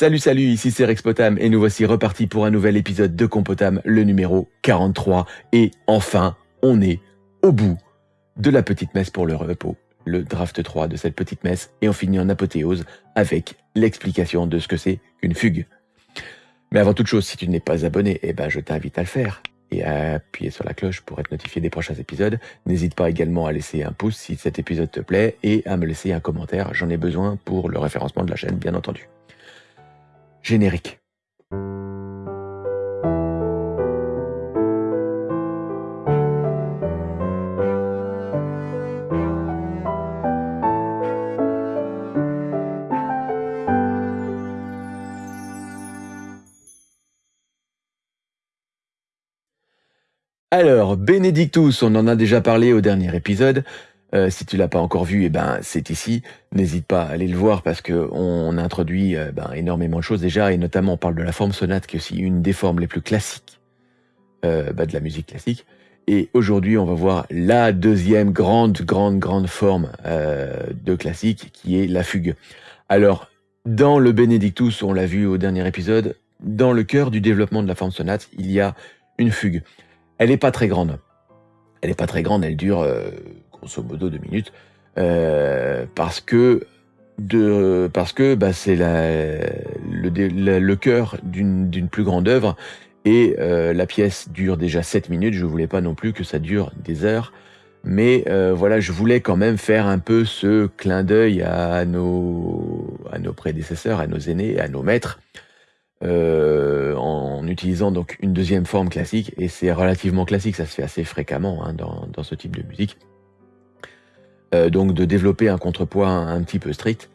Salut salut, ici c'est Rex Potam et nous voici repartis pour un nouvel épisode de Compotam, le numéro 43. Et enfin, on est au bout de la petite messe pour le repos, le draft 3 de cette petite messe, et on finit en apothéose avec l'explication de ce que c'est qu'une fugue. Mais avant toute chose, si tu n'es pas abonné, eh ben je t'invite à le faire et à appuyer sur la cloche pour être notifié des prochains épisodes. N'hésite pas également à laisser un pouce si cet épisode te plaît et à me laisser un commentaire, j'en ai besoin pour le référencement de la chaîne bien entendu. Alors, Benedictus, on en a déjà parlé au dernier épisode. Euh, si tu l'as pas encore vu, eh ben c'est ici. N'hésite pas à aller le voir parce que on introduit euh, ben, énormément de choses déjà et notamment on parle de la forme sonate qui est aussi une des formes les plus classiques euh, bah, de la musique classique. Et aujourd'hui, on va voir la deuxième grande, grande, grande forme de classique qui est la fugue. Alors, dans le Benedictus, on l'a vu au dernier épisode, dans le cœur du développement de la forme sonate, il y a une fugue. Elle n'est pas très grande. Elle n'est pas très grande, elle dure grosso modo deux minutes, euh, parce que parce que bah, c'est le, cœur d'une plus grande œuvre et euh, la pièce dure déjà 7 minutes. Je voulais pas non plus que ça dure des heures, mais euh, voilà, je voulais quand même faire un peu ce clin d'œil à nos prédécesseurs, à nos aînés, à nos maîtres. en utilisant donc une deuxième forme classique et c'est relativement classique, ça se fait assez fréquemment hein, dans ce type de musique. Euh, donc de développer un contrepoids un, petit peu strict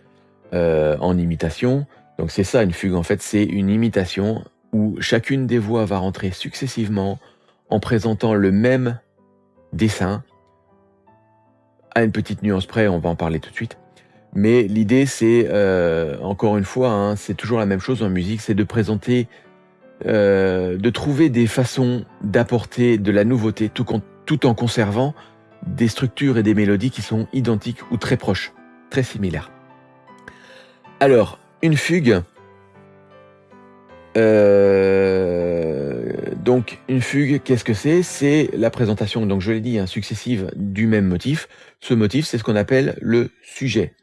euh, en imitation. Donc c'est ça une fugue en fait, c'est une imitation où chacune des voix va rentrer successivement en présentant le même dessin à une petite nuance près, on va en parler tout de suite. Mais l'idée c'est, euh, encore une fois, hein, c'est toujours la même chose en musique, c'est de présenter, de trouver des façons d'apporter de la nouveauté tout, tout en conservant des structures et des mélodies qui sont identiques ou très proches, très similaires. Alors, une fugue. Euh, donc, une fugue, qu'est-ce que c'est? C'est la présentation, donc je l'ai dit, hein, successive du même motif. Ce motif, c'est ce qu'on appelle le sujet.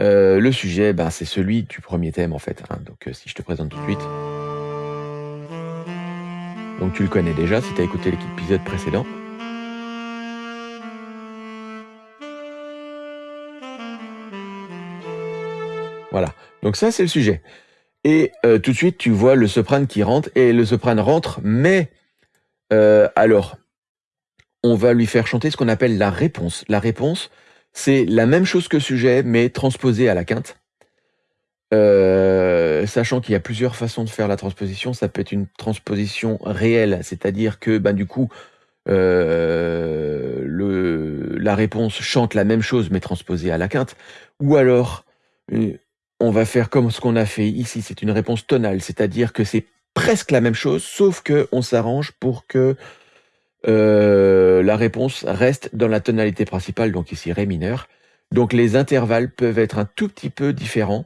Euh, le sujet, ben, c'est celui du premier thème, en fait. Hein. donc, euh, si je te présente tout de suite. Donc, tu le connais déjà si tu as écouté l'épisode précédent. Voilà. Donc ça, c'est le sujet. Et euh, tout de suite, tu vois le soprane qui rentre, et le soprane rentre, mais euh, alors, on va lui faire chanter ce qu'on appelle la réponse. La réponse, c'est la même chose que sujet, mais transposée à la quinte. Euh, sachant qu'il y a plusieurs façons de faire la transposition, ça peut être une transposition réelle, c'est-à-dire que ben, du coup, la réponse chante la même chose, mais transposée à la quinte, ou alors on va faire comme ce qu'on a fait ici, c'est une réponse tonale, c'est-à-dire que c'est presque la même chose, sauf qu'on s'arrange pour que euh, la réponse reste dans la tonalité principale, donc ici Ré mineur. Donc les intervalles peuvent être un tout petit peu différents.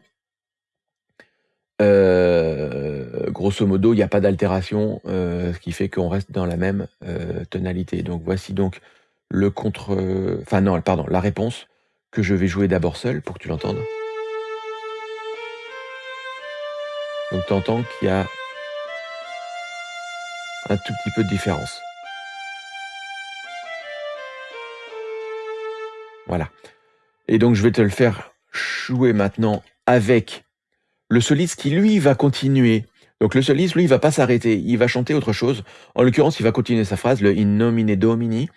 Euh, grosso modo, il n'y a pas d'altération, euh, ce qui fait qu'on reste dans la même tonalité. Donc voici donc le contre... Enfin non, pardon, la réponse que je vais jouer d'abord seul pour que tu l'entendes. Donc tu entends qu'il y a un tout petit peu de différence. Voilà. Et donc je vais te le faire jouer maintenant avec le soliste qui lui va continuer. Donc le soliste, lui, il va pas s'arrêter, il va chanter autre chose. En l'occurrence, il va continuer sa phrase, le in nomine domini,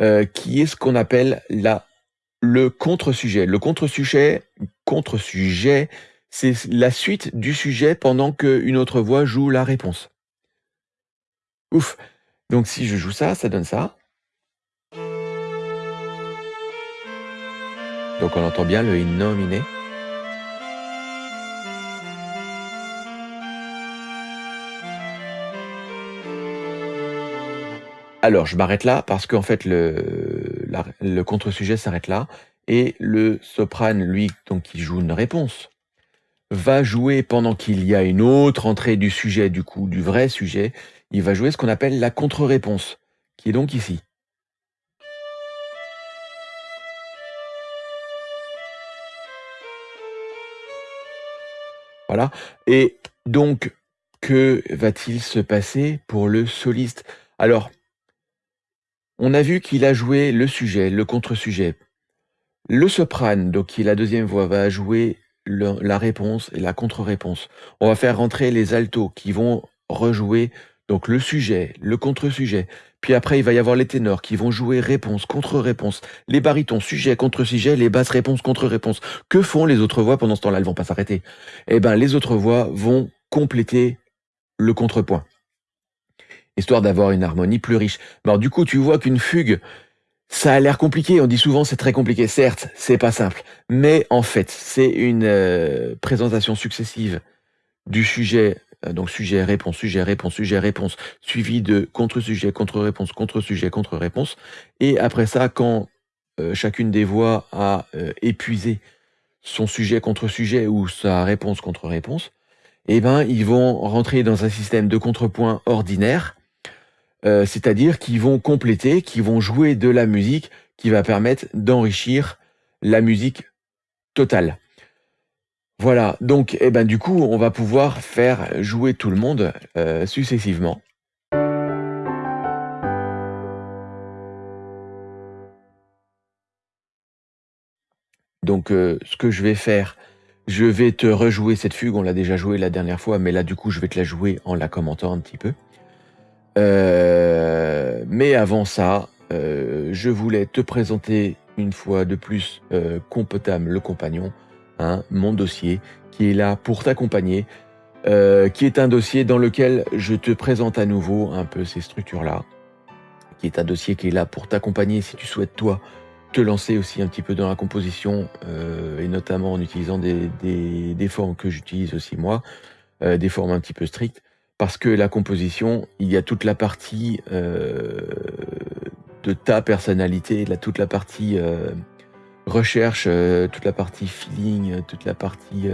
euh, qui est ce qu'on appelle la, le contre-sujet. Le contre-sujet, contre-sujet, c'est la suite du sujet pendant qu'une autre voix joue la réponse. Ouf. Donc si je joue ça, ça donne ça. Donc on entend bien le in Alors, je m'arrête là parce qu'en fait, le, le contre-sujet s'arrête là et le soprane, lui, donc, qui joue une réponse va jouer pendant qu'il y a une autre entrée du sujet, du coup, du vrai sujet, il va jouer ce qu'on appelle la contre-réponse, qui est donc ici. Voilà. Et donc, que va-t-il se passer pour le soliste? Alors, on a vu qu'il a joué le sujet, le contre-sujet. Le soprane, donc qui est la deuxième voix, va jouer la réponse et la contre-réponse. On va faire rentrer les altos qui vont rejouer donc le sujet, le contre-sujet. Puis après, il va y avoir les ténors qui vont jouer réponse, contre-réponse. Les barytons, sujet, contre-sujet, les basses, réponse, contre-réponse. Que font les autres voix pendant ce temps-là? Elles vont pas s'arrêter. Eh ben, les autres voix vont compléter le contrepoint. Histoire d'avoir une harmonie plus riche. Alors du coup, tu vois qu'une fugue, ça a l'air compliqué, on dit souvent c'est très compliqué. Certes, c'est pas simple, mais en fait, c'est une euh, présentation successive du sujet, euh, donc sujet, réponse, sujet, réponse, sujet, réponse, suivi de contre-sujet, contre-réponse, contre-sujet, contre-réponse. Et après ça, quand euh, chacune des voix a épuisé son sujet contre-sujet ou sa réponse contre-réponse, eh ben, ils vont rentrer dans un système de contrepoint ordinaire euh, c'est-à-dire qu'ils vont compléter, qu'ils vont jouer de la musique qui va permettre d'enrichir la musique totale. Voilà, donc eh ben, du coup, on va pouvoir faire jouer tout le monde euh, successivement. Donc euh, ce que je vais faire, je vais te rejouer cette fugue, on l'a déjà joué la dernière fois, mais là du coup je vais te la jouer en la commentant un petit peu. Euh, mais avant ça, euh, je voulais te présenter une fois de plus euh, Compotam, le compagnon, hein, mon dossier, qui est là pour t'accompagner, qui est un dossier dans lequel je te présente à nouveau un peu ces structures-là, qui est un dossier qui est là pour t'accompagner si tu souhaites, toi, te lancer aussi un petit peu dans la composition, et notamment en utilisant des, des, des formes que j'utilise aussi moi, des formes un petit peu strictes parce que la composition, il y a toute la partie euh, de ta personnalité, toute la partie euh, recherche, euh, toute la partie feeling, toute la partie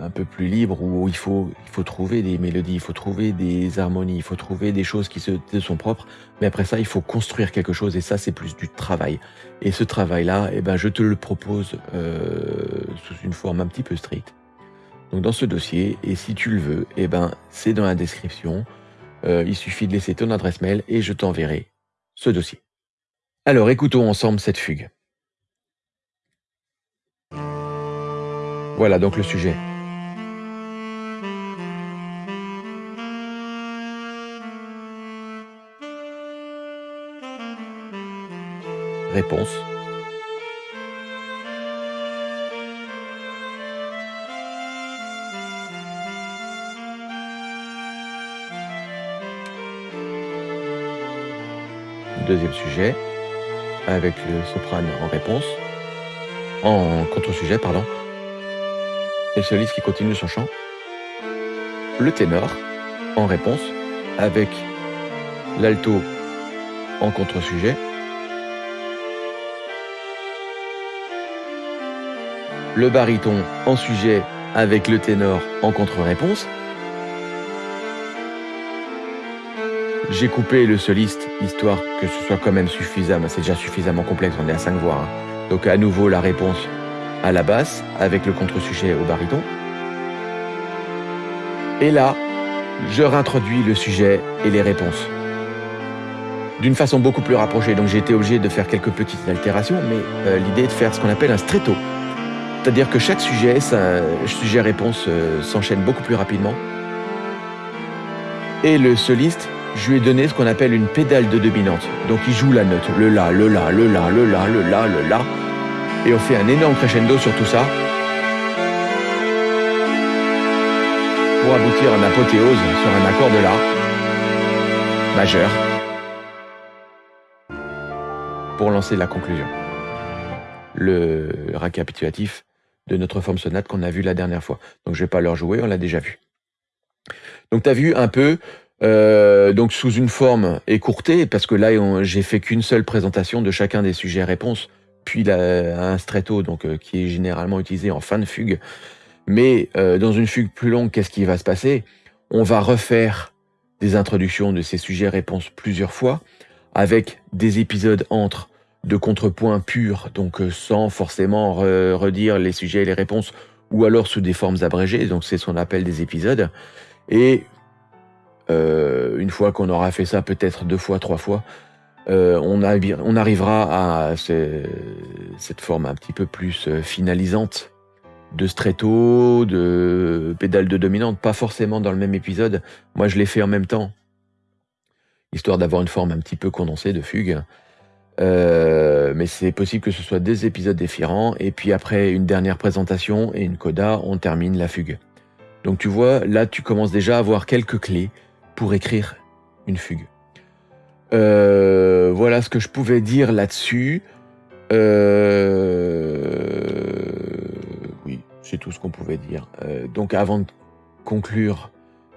un peu plus libre où il faut, il faut trouver des mélodies, il faut trouver des harmonies, il faut trouver des choses qui se, sont propres. Mais après ça, il faut construire quelque chose et ça, c'est plus du travail. Et ce travail-là, eh ben, je te le propose sous une forme un petit peu stricte donc dans ce dossier. Et si tu le veux, eh ben, c'est dans la description. Euh, il suffit de laisser ton adresse mail et je t'enverrai ce dossier. Alors écoutons ensemble cette fugue. Voilà donc le sujet. Réponse. Deuxième sujet, avec le soprane en réponse, en contre-sujet, pardon, et le soliste qui continue son chant, le ténor en réponse, avec l'alto en contre-sujet, le baryton en sujet avec le ténor en contre-réponse, J'ai coupé le soliste, histoire que ce soit quand même suffisant. C'est déjà suffisamment complexe, on est à 5 voix. Hein. Donc à nouveau la réponse à la basse, avec le contre-sujet au baryton. Et là, je réintroduis le sujet et les réponses. D'une façon beaucoup plus rapprochée, donc j'ai été obligé de faire quelques petites altérations, mais euh, l'idée est de faire ce qu'on appelle un stretto. C'est-à-dire que chaque sujet, sujet-réponse euh, s'enchaîne beaucoup plus rapidement. Et le soliste je lui ai donné ce qu'on appelle une pédale de dominante. Donc il joue la note, le la, le la, le la, le la, le la, le la. Et on fait un énorme crescendo sur tout ça. Pour aboutir à une apothéose sur un accord de la majeur. Pour lancer la conclusion. Le récapitulatif de notre forme sonate qu'on a vu la dernière fois. Donc je vais pas leur jouer, on l'a déjà vu. Donc tu as vu un peu euh, donc sous une forme écourtée, parce que là j'ai fait qu'une seule présentation de chacun des sujets-réponses, puis un stretto, donc qui est généralement utilisé en fin de fugue. Mais dans une fugue plus longue, qu'est-ce qui va se passer? On va refaire des introductions de ces sujets-réponses plusieurs fois, avec des épisodes entre de contrepoints purs, donc sans forcément redire les sujets et les réponses, ou alors sous des formes abrégées, donc c'est ce qu'on appelle des épisodes. Et euh, une fois qu'on aura fait ça, peut-être deux fois, trois fois, euh, on, arrivera à cette forme un petit peu plus euh, finalisante de stretto, de pédale de dominante, pas forcément dans le même épisode. Moi, je l'ai fait en même temps, histoire d'avoir une forme un petit peu condensée de fugue. mais c'est possible que ce soit des épisodes différents, et puis après une dernière présentation et une coda, on termine la fugue. Donc tu vois, là tu commences déjà à avoir quelques clés pour écrire une fugue. Euh, voilà ce que je pouvais dire là-dessus. Euh, oui, c'est tout ce qu'on pouvait dire. Euh, donc avant de conclure,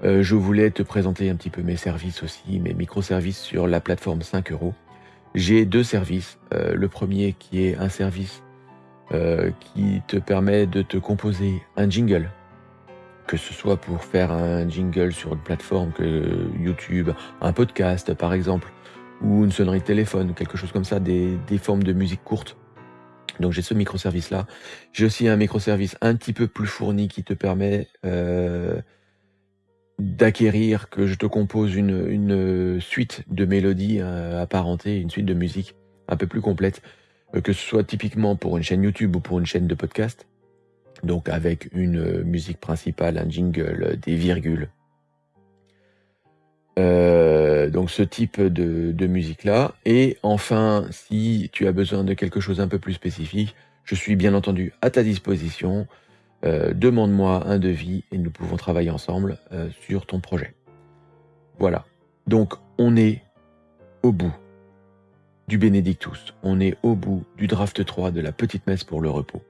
je voulais te présenter un petit peu mes services aussi, mes microservices sur la plateforme 5 euros. J'ai deux services. le premier qui est un service qui te permet de te composer un jingle que ce soit pour faire un jingle sur une plateforme que YouTube, un podcast par exemple, ou une sonnerie de téléphone, quelque chose comme ça, des, formes de musique courte. Donc j'ai ce microservice-là. J'ai aussi un microservice un petit peu plus fourni qui te permet euh, d'acquérir que je te compose une, suite de mélodies euh, apparentées, une suite de musique un peu plus complète, euh, que ce soit typiquement pour une chaîne YouTube ou pour une chaîne de podcast donc avec une euh, musique principale, un jingle, des virgules. Euh, donc ce type de, musique-là. Et enfin, si tu as besoin de quelque chose un peu plus spécifique, je suis bien entendu à ta disposition. Euh, demande-moi un devis et nous pouvons travailler ensemble sur ton projet. Voilà. Donc on est au bout du Bénédictus. On est au bout du draft 3 de la petite messe pour le repos.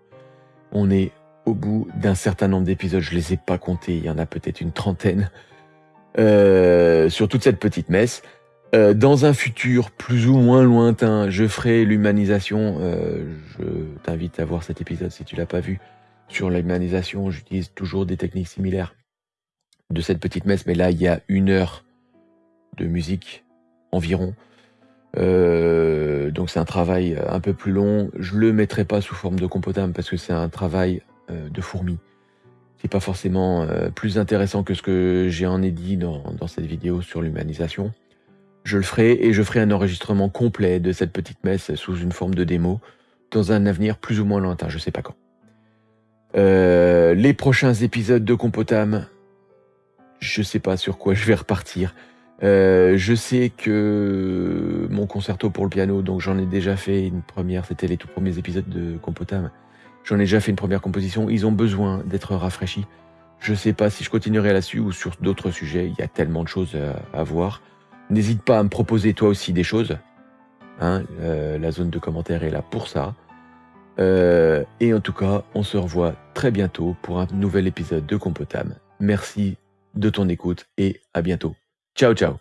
On est au bout d'un certain nombre d'épisodes, je les ai pas comptés, il y en a peut-être une trentaine, euh, sur toute cette petite messe. Euh, dans un futur plus ou moins lointain, je ferai l'humanisation. Euh, je t'invite à voir cet épisode si tu l'as pas vu. Sur l'humanisation, j'utilise toujours des techniques similaires de cette petite messe, mais là, il y a une heure de musique environ. donc c'est un travail un peu plus long. Je le mettrai pas sous forme de compotable parce que c'est un travail de fourmis. C'est pas forcément euh, plus intéressant que ce que j'ai en ai dit dans, cette vidéo sur l'humanisation. Je le ferai et je ferai un enregistrement complet de cette petite messe sous une forme de démo dans un avenir plus ou moins lointain, je sais pas quand. Euh, les prochains épisodes de Compotam, je sais pas sur quoi je vais repartir. je sais que mon concerto pour le piano, donc j'en ai déjà fait une première, c'était les tout premiers épisodes de Compotam. J'en ai déjà fait une première composition. Ils ont besoin d'être rafraîchis. Je ne sais pas si je continuerai là-dessus ou sur d'autres sujets. Il y a tellement de choses à, voir. N'hésite pas à me proposer toi aussi des choses. Hein, euh, la zone de commentaires est là pour ça. Euh, et en tout cas, on se revoit très bientôt pour un nouvel épisode de Compotam. Merci de ton écoute et à bientôt. Ciao ciao